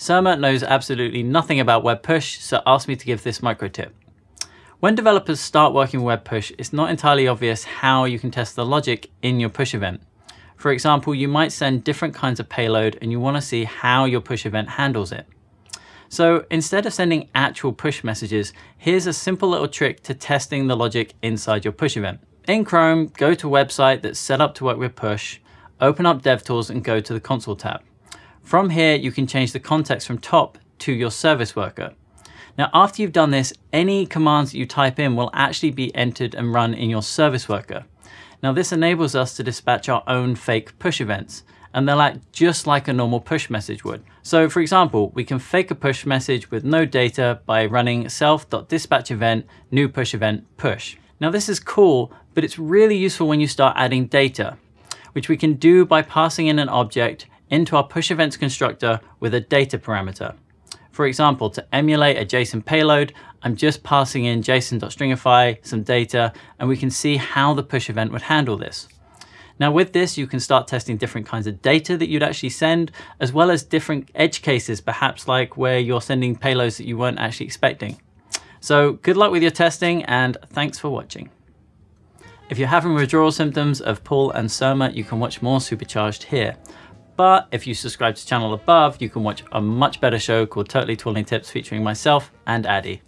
Surma knows absolutely nothing about web push, so asked me to give this micro tip. When developers start working with web push, it's not entirely obvious how you can test the logic in your push event. For example, you might send different kinds of payload and you want to see how your push event handles it. So instead of sending actual push messages, here's a simple little trick to testing the logic inside your push event. In Chrome, go to a website that's set up to work with push, open up DevTools and go to the console tab. From here, you can change the context from top to your service worker. Now, after you've done this, any commands that you type in will actually be entered and run in your service worker. Now, this enables us to dispatch our own fake push events, and they'll act just like a normal push message would. So for example, we can fake a push message with no data by running self.dispatch event, new push event, push. Now this is cool, but it's really useful when you start adding data, which we can do by passing in an object into our push events constructor with a data parameter. For example, to emulate a JSON payload, I'm just passing in json.stringify some data, and we can see how the push event would handle this. Now with this, you can start testing different kinds of data that you'd actually send, as well as different edge cases, perhaps like where you're sending payloads that you weren't actually expecting. So good luck with your testing and thanks for watching. If you're having withdrawal symptoms of Paul and Surma, you can watch more Supercharged here. But if you subscribe to the channel above, you can watch a much better show called Totally Tooling Tips featuring myself and Addy.